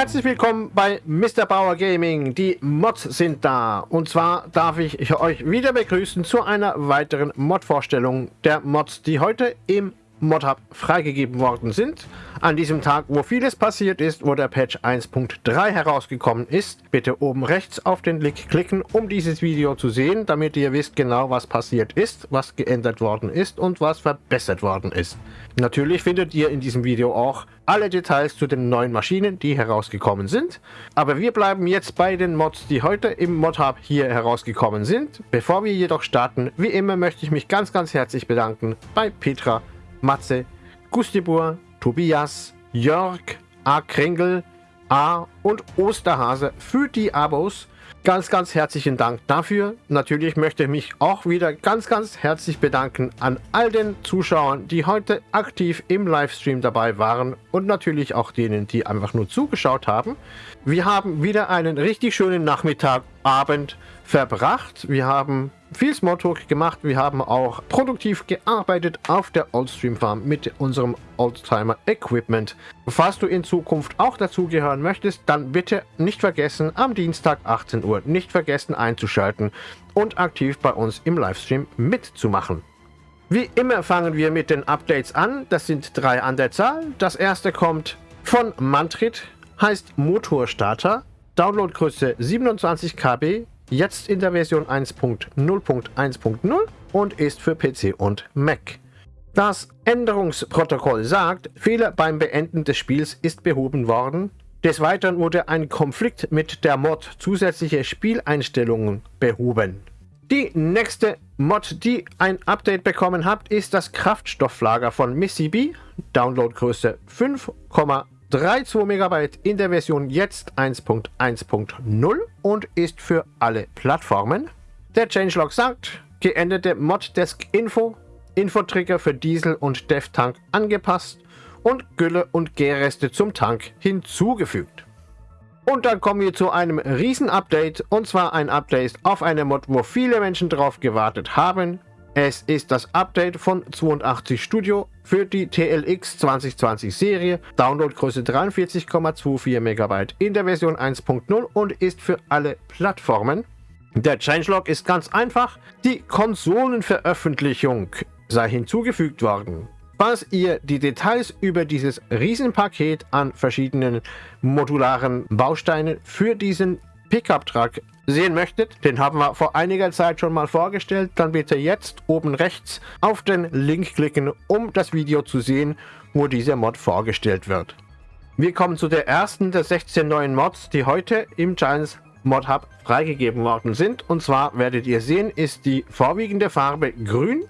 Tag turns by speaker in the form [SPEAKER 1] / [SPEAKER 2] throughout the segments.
[SPEAKER 1] Herzlich willkommen bei Mr. Bauer Gaming. Die Mods sind da. Und zwar darf ich euch wieder begrüßen zu einer weiteren Mod-Vorstellung der Mods, die heute im Mod-Hub freigegeben worden sind. An diesem Tag, wo vieles passiert ist, wo der Patch 1.3 herausgekommen ist. Bitte oben rechts auf den Link klicken, um dieses Video zu sehen, damit ihr wisst genau, was passiert ist, was geändert worden ist und was verbessert worden ist. Natürlich findet ihr in diesem Video auch alle Details zu den neuen Maschinen, die herausgekommen sind. Aber wir bleiben jetzt bei den Mods, die heute im Mod-Hub hier herausgekommen sind. Bevor wir jedoch starten, wie immer möchte ich mich ganz, ganz herzlich bedanken bei Petra, Matze, Gustibur, Tobias, Jörg, A. Kringel, A. und Osterhase für die Abos. Ganz, ganz herzlichen Dank dafür. Natürlich möchte ich mich auch wieder ganz, ganz herzlich bedanken an all den Zuschauern, die heute aktiv im Livestream dabei waren und natürlich auch denen, die einfach nur zugeschaut haben. Wir haben wieder einen richtig schönen Nachmittag, Abend verbracht. Wir haben viel Smalltalk gemacht. Wir haben auch produktiv gearbeitet auf der Oldstream Farm mit unserem Oldtimer Equipment. Falls du in Zukunft auch dazugehören möchtest, dann bitte nicht vergessen, am Dienstag 18 Uhr nicht vergessen einzuschalten und aktiv bei uns im Livestream mitzumachen. Wie immer fangen wir mit den Updates an. Das sind drei an der Zahl. Das erste kommt von Mantrit, heißt Motorstarter, Downloadgröße 27 KB, jetzt in der Version 1.0.1.0 und ist für PC und Mac. Das Änderungsprotokoll sagt, Fehler beim Beenden des Spiels ist behoben worden. Des Weiteren wurde ein Konflikt mit der Mod zusätzliche Spieleinstellungen behoben. Die nächste Mod, die ein Update bekommen habt, ist das Kraftstofflager von Missy B. Downloadgröße 5,5 3,2 MB in der Version jetzt 1.1.0 und ist für alle Plattformen. Der Changelog sagt, geänderte Moddesk Info, Infotrigger für Diesel und Dev Tank angepasst und Gülle und Gärreste zum Tank hinzugefügt. Und dann kommen wir zu einem Riesen-Update und zwar ein Update auf eine Mod, wo viele Menschen drauf gewartet haben. Es ist das Update von 82 Studio für die TLX 2020 Serie, Downloadgröße 43,24 MB in der Version 1.0 und ist für alle Plattformen. Der Changelog ist ganz einfach, die Konsolenveröffentlichung sei hinzugefügt worden. Falls ihr die Details über dieses Riesenpaket an verschiedenen modularen Bausteinen für diesen Pickup-Truck sehen möchtet, den haben wir vor einiger Zeit schon mal vorgestellt, dann bitte jetzt oben rechts auf den Link klicken, um das Video zu sehen, wo dieser Mod vorgestellt wird. Wir kommen zu der ersten der 16 neuen Mods, die heute im Giants Mod Hub freigegeben worden sind. Und zwar werdet ihr sehen, ist die vorwiegende Farbe grün.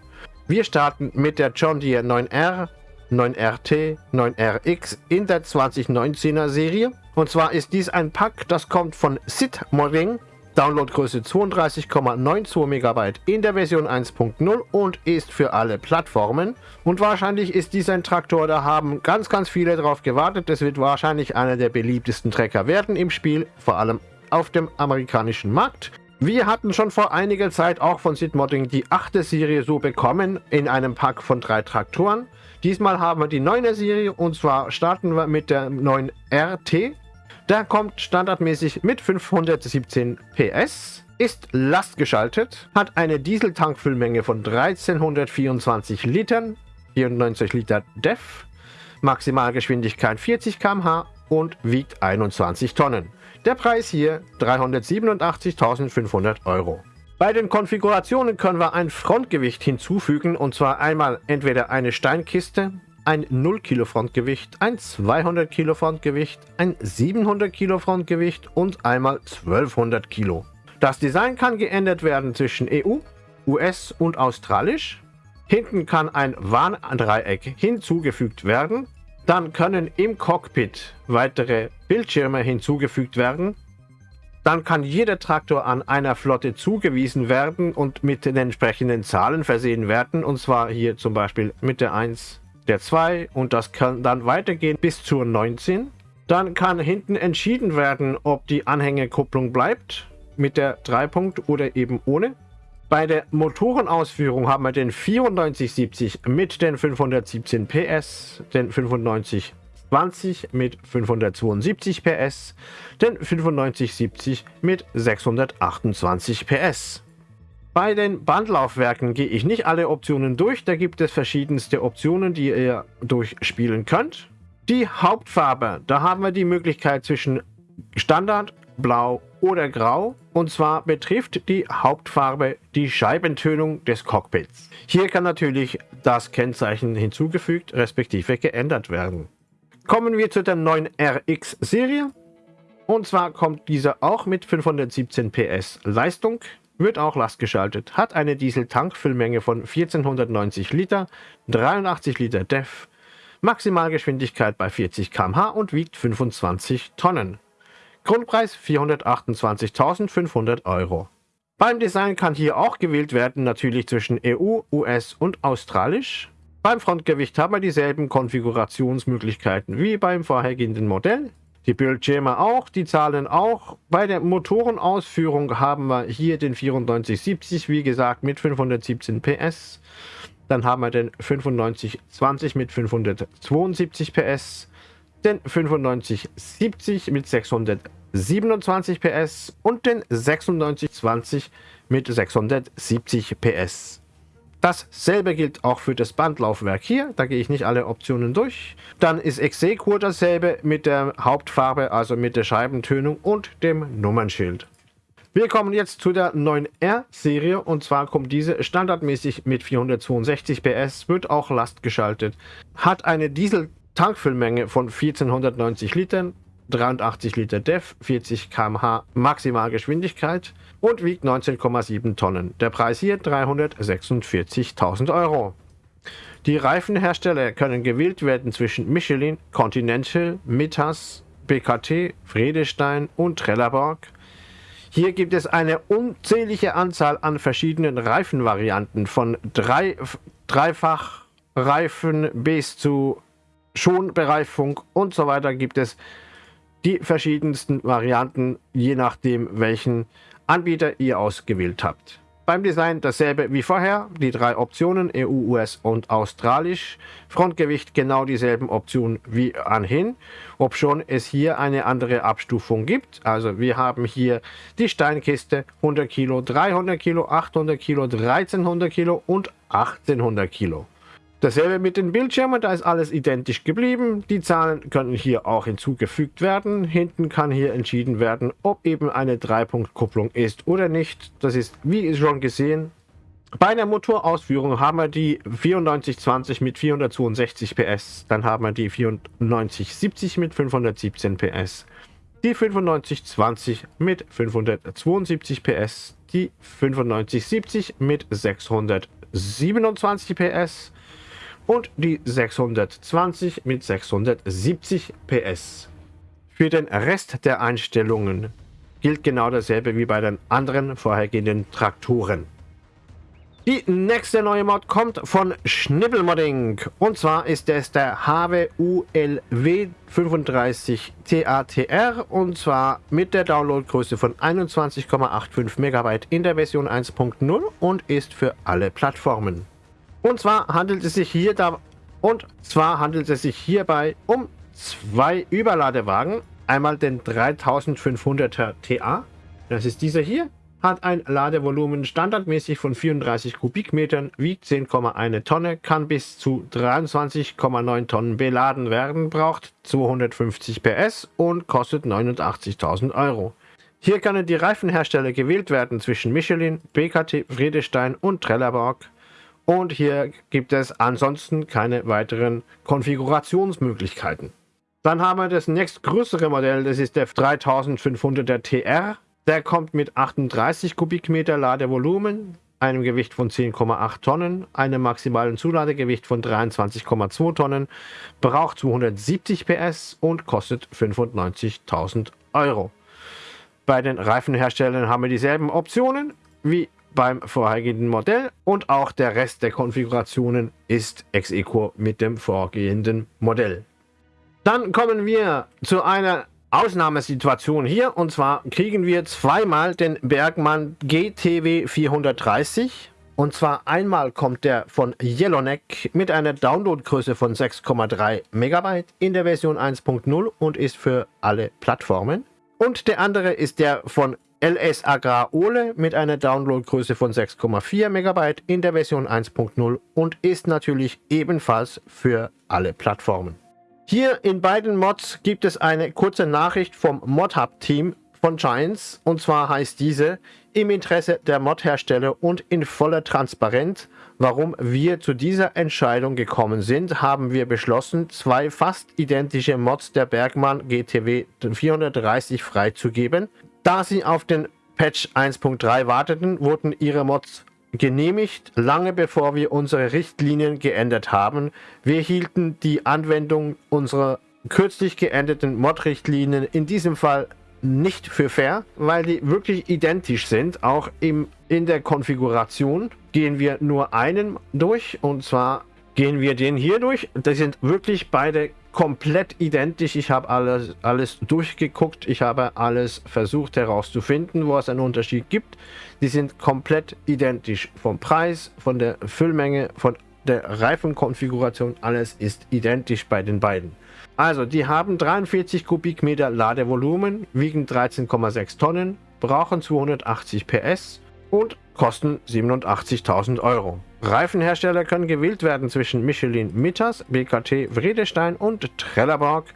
[SPEAKER 1] Wir starten mit der John Deere 9R, 9RT, 9RX in der 2019er Serie. Und zwar ist dies ein Pack, das kommt von Sid Modding Downloadgröße 32,92 MB in der Version 1.0 und ist für alle Plattformen. Und wahrscheinlich ist dies ein Traktor, da haben ganz, ganz viele darauf gewartet. Das wird wahrscheinlich einer der beliebtesten Trecker werden im Spiel, vor allem auf dem amerikanischen Markt. Wir hatten schon vor einiger Zeit auch von Sid Modding die achte Serie so bekommen in einem Pack von drei Traktoren. Diesmal haben wir die neunte Serie und zwar starten wir mit der neuen RT der kommt standardmäßig mit 517 PS, ist lastgeschaltet, hat eine Dieseltankfüllmenge von 1324 Litern, 94 Liter DEF, Maximalgeschwindigkeit 40 km/h und wiegt 21 Tonnen. Der Preis hier 387.500 Euro. Bei den Konfigurationen können wir ein Frontgewicht hinzufügen und zwar einmal entweder eine Steinkiste, ein 0 Kilo Frontgewicht, ein 200 Kilo Frontgewicht, ein 700 Kilo Frontgewicht und einmal 1200 Kilo. Das Design kann geändert werden zwischen EU, US und Australisch. Hinten kann ein Warndreieck hinzugefügt werden. Dann können im Cockpit weitere Bildschirme hinzugefügt werden. Dann kann jeder Traktor an einer Flotte zugewiesen werden und mit den entsprechenden Zahlen versehen werden. Und zwar hier zum Beispiel mit der 1, der 2 und das kann dann weitergehen bis zur 19. Dann kann hinten entschieden werden, ob die Anhängerkupplung bleibt mit der 3 Punkt oder eben ohne. Bei der Motorenausführung haben wir den 9470 mit den 517 PS, den 95 20 mit 572 PS, den 9570 mit 628 PS. Bei den Bandlaufwerken gehe ich nicht alle Optionen durch, da gibt es verschiedenste Optionen, die ihr durchspielen könnt. Die Hauptfarbe, da haben wir die Möglichkeit zwischen Standard, Blau oder Grau. Und zwar betrifft die Hauptfarbe die Scheibentönung des Cockpits. Hier kann natürlich das Kennzeichen hinzugefügt respektive geändert werden. Kommen wir zu der neuen RX-Serie. Und zwar kommt dieser auch mit 517 PS Leistung wird auch lastgeschaltet, hat eine Diesel-Tankfüllmenge von 1490 Liter, 83 Liter DEF, Maximalgeschwindigkeit bei 40 km/h und wiegt 25 Tonnen. Grundpreis 428.500 Euro. Beim Design kann hier auch gewählt werden, natürlich zwischen EU, US und Australisch. Beim Frontgewicht haben wir dieselben Konfigurationsmöglichkeiten wie beim vorhergehenden Modell. Die Bildschirme auch, die Zahlen auch. Bei der Motorenausführung haben wir hier den 9470, wie gesagt, mit 517 PS. Dann haben wir den 9520 mit 572 PS, den 9570 mit 627 PS und den 9620 mit 670 PS. Dasselbe gilt auch für das Bandlaufwerk hier, da gehe ich nicht alle Optionen durch. Dann ist Exequo dasselbe mit der Hauptfarbe, also mit der Scheibentönung und dem Nummernschild. Wir kommen jetzt zu der 9R-Serie und zwar kommt diese standardmäßig mit 462 PS, wird auch lastgeschaltet, hat eine Diesel-Tankfüllmenge von 1490 Litern, 83 Liter DEF, 40 km/h Maximalgeschwindigkeit und wiegt 19,7 Tonnen. Der Preis hier 346.000 Euro. Die Reifenhersteller können gewählt werden zwischen Michelin, Continental, Mittas, BKT, Friedestein und Trelleborg. Hier gibt es eine unzählige Anzahl an verschiedenen Reifenvarianten von drei, Dreifachreifen bis zu Schonbereifung und so weiter gibt es die verschiedensten Varianten, je nachdem welchen Anbieter ihr ausgewählt habt. Beim Design dasselbe wie vorher, die drei Optionen EU, US und Australisch. Frontgewicht genau dieselben Optionen wie anhin, ob schon es hier eine andere Abstufung gibt. Also wir haben hier die Steinkiste 100 Kilo, 300 Kilo, 800 Kilo, 1300 Kilo und 1800 Kilo. Dasselbe mit den Bildschirmen, da ist alles identisch geblieben. Die Zahlen können hier auch hinzugefügt werden. Hinten kann hier entschieden werden, ob eben eine Dreipunktkupplung ist oder nicht. Das ist, wie schon gesehen, bei der Motorausführung haben wir die 9420 mit 462 PS, dann haben wir die 9470 mit 517 PS, die 9520 mit 572 PS, die 9570 mit 627 PS, und die 620 mit 670 PS. Für den Rest der Einstellungen gilt genau dasselbe wie bei den anderen vorhergehenden Traktoren. Die nächste neue Mod kommt von Schnibbelmodding und zwar ist es der HWULW 35 TATR und zwar mit der Downloadgröße von 21,85 MB in der Version 1.0 und ist für alle Plattformen. Und zwar handelt es sich hier da und zwar handelt es sich hierbei um zwei Überladewagen. Einmal den 3500er TA, das ist dieser hier, hat ein Ladevolumen standardmäßig von 34 Kubikmetern, wiegt 10,1 Tonne, kann bis zu 23,9 Tonnen beladen werden, braucht 250 PS und kostet 89.000 Euro. Hier können die Reifenhersteller gewählt werden zwischen Michelin, BKT, Friedestein und Trelleborg. Und hier gibt es ansonsten keine weiteren Konfigurationsmöglichkeiten. Dann haben wir das nächstgrößere Modell, das ist der 3500er TR. Der kommt mit 38 Kubikmeter Ladevolumen, einem Gewicht von 10,8 Tonnen, einem maximalen Zuladegewicht von 23,2 Tonnen, braucht 270 PS und kostet 95.000 Euro. Bei den Reifenherstellern haben wir dieselben Optionen wie beim vorhergehenden Modell und auch der Rest der Konfigurationen ist ex equo mit dem vorgehenden Modell. Dann kommen wir zu einer Ausnahmesituation hier und zwar kriegen wir zweimal den Bergmann GTW 430 Und zwar einmal kommt der von Yellowneck mit einer Downloadgröße von 6,3 MB in der Version 1.0 und ist für alle Plattformen. Und der andere ist der von LS Agrar Ole mit einer Downloadgröße von 6,4 MB in der Version 1.0 und ist natürlich ebenfalls für alle Plattformen. Hier in beiden Mods gibt es eine kurze Nachricht vom ModHub-Team von Giants und zwar heißt diese im Interesse der Mod-Hersteller und in voller Transparenz, warum wir zu dieser Entscheidung gekommen sind, haben wir beschlossen, zwei fast identische Mods der Bergmann GTW 430 freizugeben. Da sie auf den Patch 1.3 warteten, wurden ihre Mods genehmigt, lange bevor wir unsere Richtlinien geändert haben. Wir hielten die Anwendung unserer kürzlich geänderten Mod-Richtlinien in diesem Fall nicht für fair, weil die wirklich identisch sind. Auch im, in der Konfiguration gehen wir nur einen durch und zwar gehen wir den hier durch. Das sind wirklich beide komplett identisch. Ich habe alles, alles durchgeguckt. Ich habe alles versucht herauszufinden, wo es einen Unterschied gibt. Die sind komplett identisch. Vom Preis, von der Füllmenge, von der Reifenkonfiguration. Alles ist identisch bei den beiden. Also, die haben 43 Kubikmeter Ladevolumen, wiegen 13,6 Tonnen, brauchen 280 PS und kosten 87.000 Euro. Reifenhersteller können gewählt werden zwischen Michelin Mittas, BKT Vredestein und Trelleborg.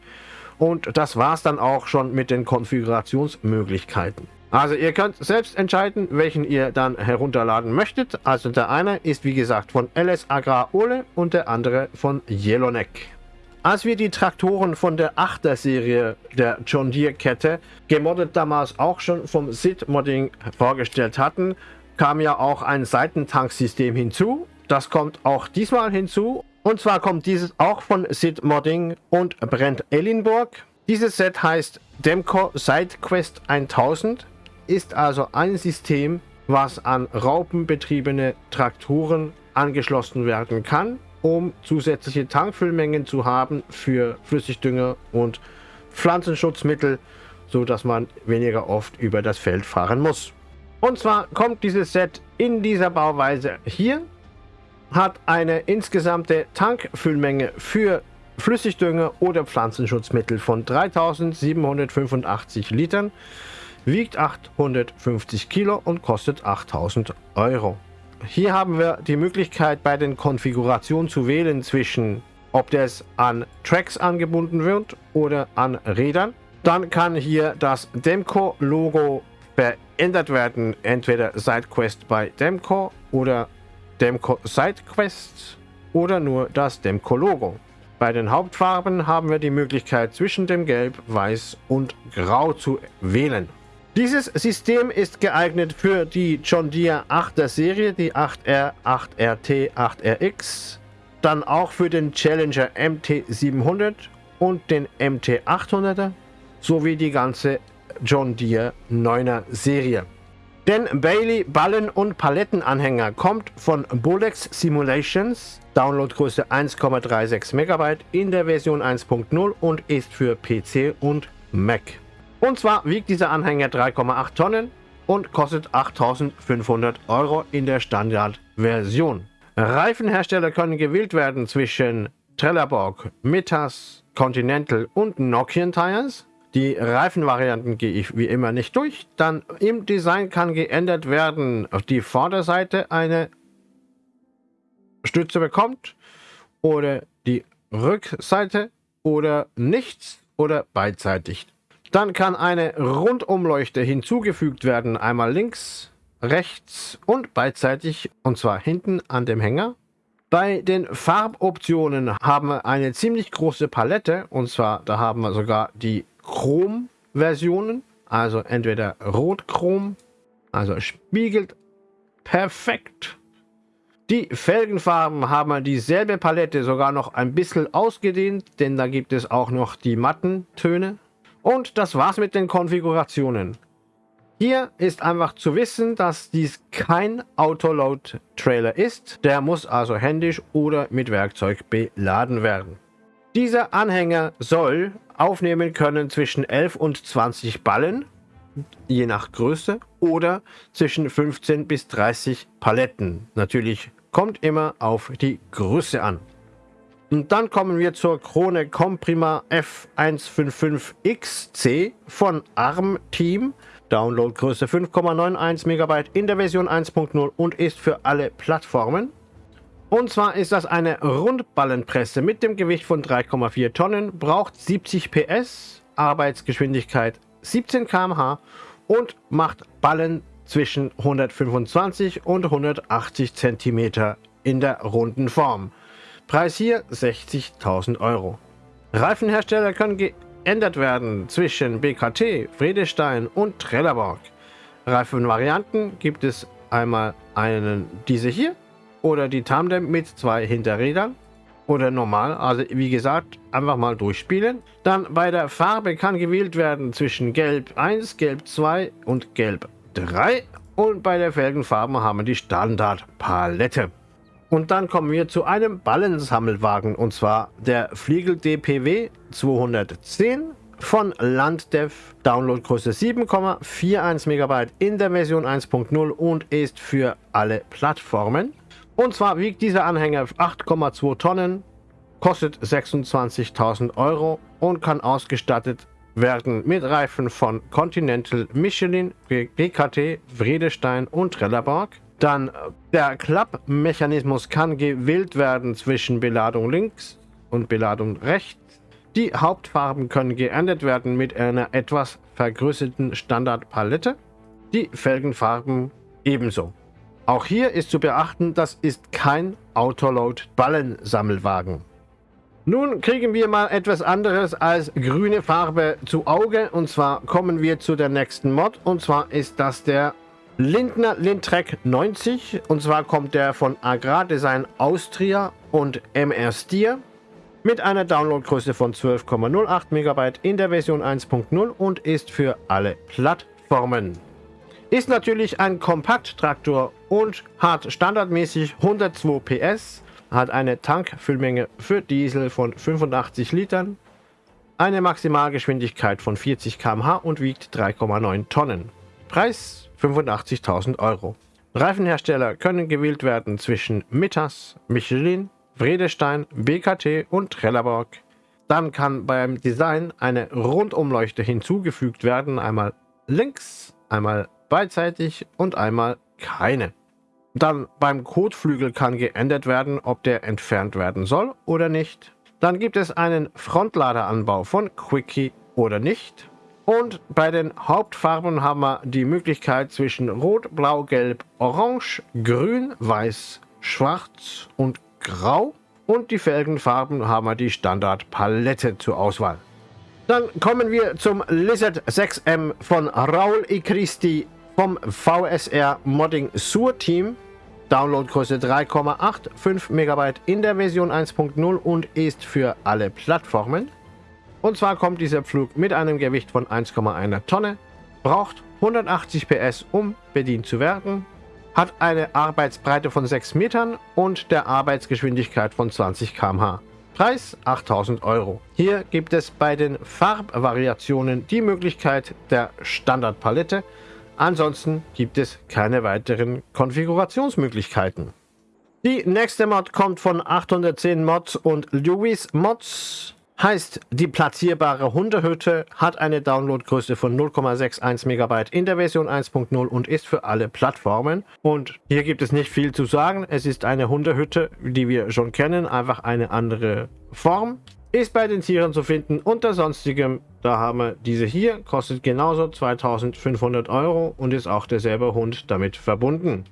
[SPEAKER 1] Und das war es dann auch schon mit den Konfigurationsmöglichkeiten. Also ihr könnt selbst entscheiden, welchen ihr dann herunterladen möchtet. Also der eine ist wie gesagt von LS Agrar Ole und der andere von Yellowneck. Als wir die Traktoren von der 8er Serie der John Deere Kette gemoddet damals auch schon vom SID Modding vorgestellt hatten, kam ja auch ein Seitentanksystem hinzu. Das kommt auch diesmal hinzu. Und zwar kommt dieses auch von Sid Modding und Brent Ellenburg. Dieses Set heißt Demco SideQuest 1000, ist also ein System, was an raupenbetriebene Traktoren angeschlossen werden kann, um zusätzliche Tankfüllmengen zu haben für Flüssigdünger und Pflanzenschutzmittel, so dass man weniger oft über das Feld fahren muss. Und zwar kommt dieses Set in dieser Bauweise hier, hat eine insgesamte Tankfüllmenge für Flüssigdünger oder Pflanzenschutzmittel von 3785 Litern, wiegt 850 Kilo und kostet 8000 Euro. Hier haben wir die Möglichkeit bei den Konfigurationen zu wählen zwischen ob das an Tracks angebunden wird oder an Rädern. Dann kann hier das Demco-Logo verändert werden. Entweder SideQuest bei Demco oder Demco SideQuest oder nur das Demco-Logo. Bei den Hauptfarben haben wir die Möglichkeit zwischen dem Gelb, Weiß und Grau zu wählen. Dieses System ist geeignet für die John Deere 8er Serie, die 8R, 8RT, 8RX, dann auch für den Challenger MT700 und den MT800er sowie die ganze John Deere 9er Serie. Denn Bailey Ballen- und Palettenanhänger kommt von Bolex Simulations, Downloadgröße 1,36 MB in der Version 1.0 und ist für PC und Mac. Und zwar wiegt dieser Anhänger 3,8 Tonnen und kostet 8500 Euro in der Standardversion. Reifenhersteller können gewählt werden zwischen Trelleborg, Mittas, Continental und Nokian Tires. Die Reifenvarianten gehe ich wie immer nicht durch. Dann im Design kann geändert werden, auf die Vorderseite eine Stütze bekommt oder die Rückseite oder nichts oder beidseitig. Dann kann eine Rundumleuchte hinzugefügt werden, einmal links, rechts und beidseitig und zwar hinten an dem Hänger. Bei den Farboptionen haben wir eine ziemlich große Palette und zwar da haben wir sogar die Chrom-Versionen, also entweder Rot-Chrom, also spiegelt perfekt. Die Felgenfarben haben dieselbe Palette sogar noch ein bisschen ausgedehnt, denn da gibt es auch noch die matten Töne. Und das war's mit den Konfigurationen. Hier ist einfach zu wissen, dass dies kein Autoload-Trailer ist. Der muss also händisch oder mit Werkzeug beladen werden. Dieser Anhänger soll aufnehmen können zwischen 11 und 20 Ballen je nach Größe oder zwischen 15 bis 30 Paletten. Natürlich kommt immer auf die Größe an. Und dann kommen wir zur Krone Comprima F155XC von ARM Team. Downloadgröße 5,91 MB in der Version 1.0 und ist für alle Plattformen. Und zwar ist das eine Rundballenpresse mit dem Gewicht von 3,4 Tonnen, braucht 70 PS, Arbeitsgeschwindigkeit 17 km/h und macht Ballen zwischen 125 und 180 cm in der runden Form. Preis hier 60.000 Euro. Reifenhersteller können geändert werden zwischen BKT, Friedestein und Trelleborg. Reifenvarianten gibt es einmal einen diese hier oder die Tandem mit zwei Hinterrädern oder normal, also wie gesagt, einfach mal durchspielen. Dann bei der Farbe kann gewählt werden zwischen Gelb 1, Gelb 2 und Gelb 3 und bei der Felgenfarben haben wir die Standardpalette. Und dann kommen wir zu einem Ballensammelwagen und zwar der Fliegel DPW 210 von Landdev, Downloadgröße 7,41 MB in der Version 1.0 und ist für alle Plattformen. Und zwar wiegt dieser Anhänger 8,2 Tonnen, kostet 26.000 Euro und kann ausgestattet werden mit Reifen von Continental, Michelin, BKT, Vredestein und Trelleborg. Dann äh, der Klappmechanismus kann gewählt werden zwischen Beladung links und Beladung rechts. Die Hauptfarben können geändert werden mit einer etwas vergrößerten Standardpalette. Die Felgenfarben ebenso. Auch hier ist zu beachten, das ist kein Autoload-Ballensammelwagen. Nun kriegen wir mal etwas anderes als grüne Farbe zu Auge und zwar kommen wir zu der nächsten Mod und zwar ist das der Lindner Lindtrek 90 und zwar kommt der von Agrardesign Austria und MR Stier mit einer Downloadgröße von 12,08 MB in der Version 1.0 und ist für alle Plattformen. Ist natürlich ein Kompakttraktor und hat standardmäßig 102 PS, hat eine Tankfüllmenge für Diesel von 85 Litern, eine Maximalgeschwindigkeit von 40 km/h und wiegt 3,9 Tonnen. Preis 85.000 Euro. Reifenhersteller können gewählt werden zwischen Mittas, Michelin, Vredestein, BKT und Trelleborg. Dann kann beim Design eine Rundumleuchte hinzugefügt werden, einmal links, einmal beidseitig und einmal keine. Dann beim Kotflügel kann geändert werden, ob der entfernt werden soll oder nicht. Dann gibt es einen Frontladeranbau von Quickie oder nicht. Und bei den Hauptfarben haben wir die Möglichkeit zwischen Rot, Blau, Gelb, Orange, Grün, Weiß, Schwarz und Grau. Und die Felgenfarben haben wir die Standardpalette zur Auswahl. Dann kommen wir zum Lizard 6M von Raul E. Vom VSR Modding Sur Team. Downloadgröße 3,85 MB in der Version 1.0 und ist für alle Plattformen. Und zwar kommt dieser Pflug mit einem Gewicht von 1,1 Tonne, braucht 180 PS, um bedient zu werden, hat eine Arbeitsbreite von 6 Metern und der Arbeitsgeschwindigkeit von 20 km/h. Preis 8000 Euro. Hier gibt es bei den Farbvariationen die Möglichkeit der Standardpalette, Ansonsten gibt es keine weiteren Konfigurationsmöglichkeiten. Die nächste Mod kommt von 810 Mods und Lewis Mods. Heißt, die platzierbare Hundehütte hat eine Downloadgröße von 0,61 MB in der Version 1.0 und ist für alle Plattformen. Und hier gibt es nicht viel zu sagen. Es ist eine Hundehütte, die wir schon kennen, einfach eine andere Form. Ist bei den Tieren zu finden unter sonstigem. Da haben wir diese hier, kostet genauso 2500 Euro und ist auch derselbe Hund damit verbunden.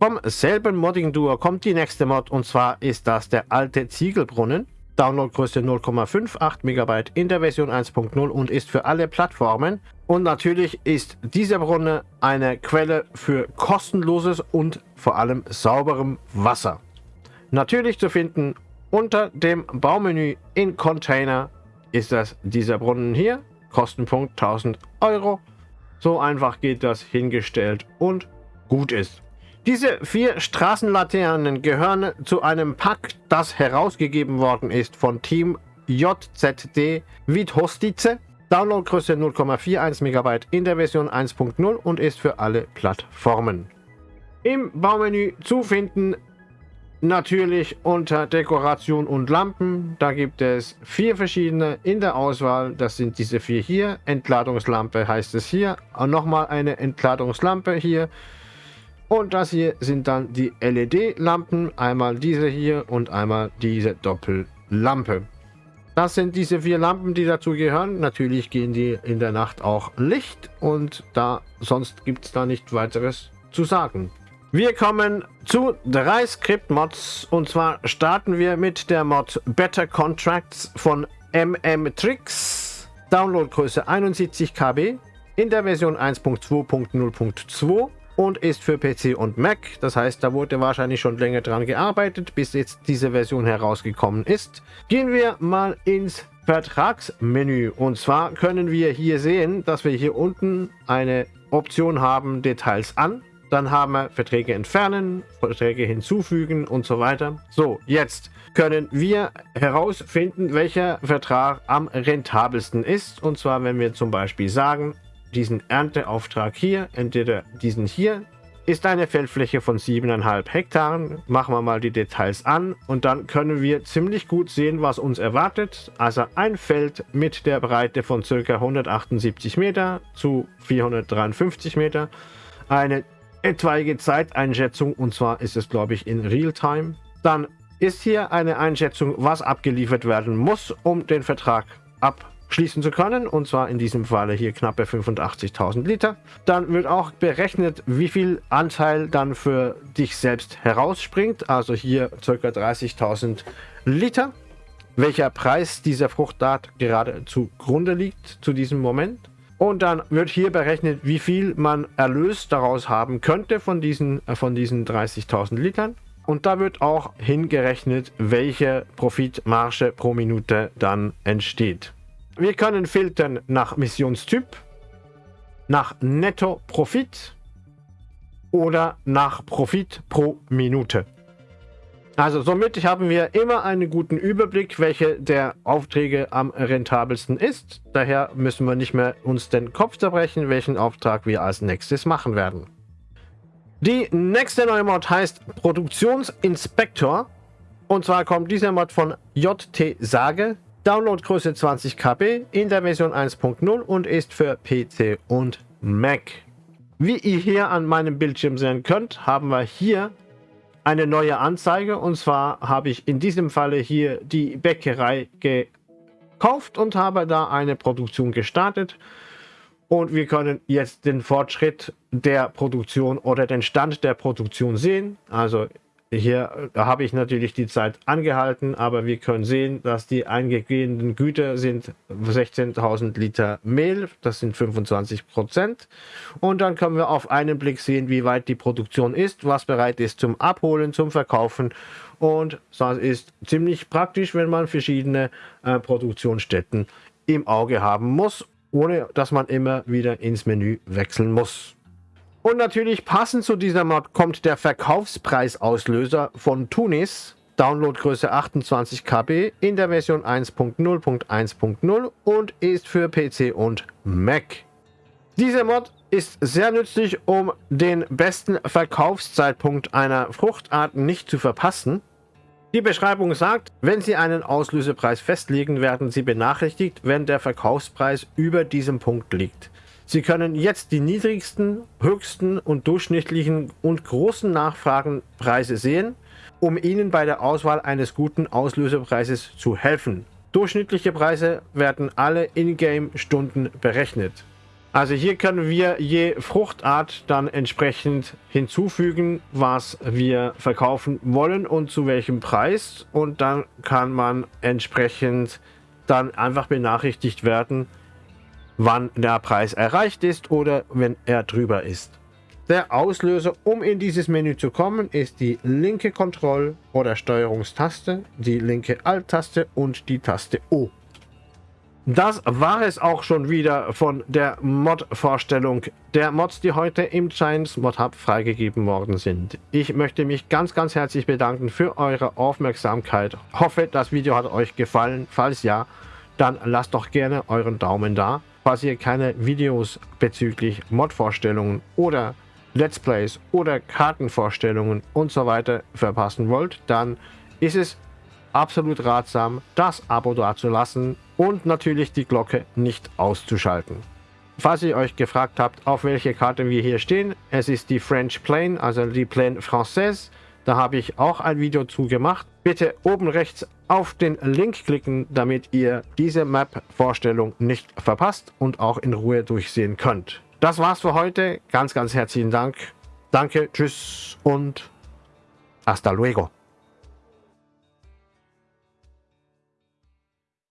[SPEAKER 1] Vom selben Modding-Duo kommt die nächste Mod und zwar ist das der alte Ziegelbrunnen. Downloadgröße 0,58 MB in der Version 1.0 und ist für alle Plattformen. Und natürlich ist dieser Brunnen eine Quelle für kostenloses und vor allem sauberem Wasser. Natürlich zu finden unter dem Baumenü in Container ist das dieser Brunnen hier. Kostenpunkt 1000 Euro. So einfach geht das hingestellt und gut ist. Diese vier Straßenlaternen gehören zu einem Pack, das herausgegeben worden ist von Team JZD Vithostice. Downloadgröße 0,41 MB in der Version 1.0 und ist für alle Plattformen. Im Baumenü zu finden natürlich unter Dekoration und Lampen. Da gibt es vier verschiedene in der Auswahl. Das sind diese vier hier. Entladungslampe heißt es hier. Und nochmal eine Entladungslampe hier. Und das hier sind dann die LED-Lampen. Einmal diese hier und einmal diese Doppellampe. Das sind diese vier Lampen, die dazu gehören. Natürlich gehen die in der Nacht auch Licht und da sonst gibt es da nicht weiteres zu sagen. Wir kommen zu drei Script-Mods und zwar starten wir mit der Mod Better Contracts von MM-Tricks. Downloadgröße 71 KB in der Version 1.2.0.2 und ist für PC und Mac. Das heißt, da wurde wahrscheinlich schon länger dran gearbeitet, bis jetzt diese Version herausgekommen ist. Gehen wir mal ins Vertragsmenü. Und zwar können wir hier sehen, dass wir hier unten eine Option haben, Details an. Dann haben wir Verträge entfernen, Verträge hinzufügen und so weiter. So, jetzt können wir herausfinden, welcher Vertrag am rentabelsten ist. Und zwar, wenn wir zum Beispiel sagen, diesen Ernteauftrag hier, entweder diesen hier, ist eine Feldfläche von 7,5 Hektaren. Machen wir mal die Details an und dann können wir ziemlich gut sehen, was uns erwartet. Also ein Feld mit der Breite von ca. 178 Meter zu 453 Meter. Eine etwaige Zeiteinschätzung und zwar ist es glaube ich in Realtime. Dann ist hier eine Einschätzung, was abgeliefert werden muss, um den Vertrag ab schließen zu können. Und zwar in diesem Falle hier knappe 85.000 Liter. Dann wird auch berechnet, wie viel Anteil dann für dich selbst herausspringt. Also hier ca. 30.000 Liter. Welcher Preis dieser Fruchtart gerade zugrunde liegt zu diesem Moment. Und dann wird hier berechnet, wie viel man Erlös daraus haben könnte von diesen, äh, von diesen 30.000 Litern. Und da wird auch hingerechnet, welche Profitmarge pro Minute dann entsteht. Wir können filtern nach Missionstyp, nach Netto-Profit oder nach Profit pro Minute. Also somit haben wir immer einen guten Überblick, welche der Aufträge am rentabelsten ist. Daher müssen wir nicht mehr uns den Kopf zerbrechen, welchen Auftrag wir als nächstes machen werden. Die nächste neue Mod heißt Produktionsinspektor. Und zwar kommt dieser Mod von JT Sage. Downloadgröße 20 KB in der Version 1.0 und ist für PC und Mac. Wie ihr hier an meinem Bildschirm sehen könnt, haben wir hier eine neue Anzeige und zwar habe ich in diesem Falle hier die Bäckerei gekauft und habe da eine Produktion gestartet und wir können jetzt den Fortschritt der Produktion oder den Stand der Produktion sehen. Also hier habe ich natürlich die Zeit angehalten, aber wir können sehen, dass die eingehenden Güter sind 16.000 Liter Mehl, das sind 25 Prozent. Und dann können wir auf einen Blick sehen, wie weit die Produktion ist, was bereit ist zum Abholen, zum Verkaufen. Und das ist ziemlich praktisch, wenn man verschiedene äh, Produktionsstätten im Auge haben muss, ohne dass man immer wieder ins Menü wechseln muss. Und natürlich passend zu dieser Mod kommt der Verkaufspreisauslöser von Tunis. Downloadgröße 28 KB in der Version 1.0.1.0 und ist für PC und Mac. Diese Mod ist sehr nützlich, um den besten Verkaufszeitpunkt einer Fruchtart nicht zu verpassen. Die Beschreibung sagt, wenn Sie einen Auslösepreis festlegen, werden Sie benachrichtigt, wenn der Verkaufspreis über diesem Punkt liegt. Sie können jetzt die niedrigsten, höchsten und durchschnittlichen und großen Nachfragenpreise sehen, um Ihnen bei der Auswahl eines guten Auslösepreises zu helfen. Durchschnittliche Preise werden alle Ingame-Stunden berechnet. Also hier können wir je Fruchtart dann entsprechend hinzufügen, was wir verkaufen wollen und zu welchem Preis. Und dann kann man entsprechend dann einfach benachrichtigt werden, wann der Preis erreicht ist oder wenn er drüber ist. Der Auslöser, um in dieses Menü zu kommen, ist die linke Kontroll- oder Steuerungstaste, die linke Alt-Taste und die Taste O. Das war es auch schon wieder von der Mod-Vorstellung der Mods, die heute im Giants Mod Hub freigegeben worden sind. Ich möchte mich ganz, ganz herzlich bedanken für eure Aufmerksamkeit. Hoffe, das Video hat euch gefallen. Falls ja, dann lasst doch gerne euren Daumen da. Falls ihr keine Videos bezüglich Mod-Vorstellungen oder Let's Plays oder Kartenvorstellungen und so weiter verpassen wollt, dann ist es absolut ratsam, das Abo dazulassen und natürlich die Glocke nicht auszuschalten. Falls ihr euch gefragt habt, auf welche Karte wir hier stehen, es ist die French Plane, also die Plane Française. Da habe ich auch ein Video zu gemacht. Bitte oben rechts auf den Link klicken, damit ihr diese Map-Vorstellung nicht verpasst und auch in Ruhe durchsehen könnt. Das war's für heute. Ganz, ganz herzlichen Dank. Danke, tschüss und hasta luego.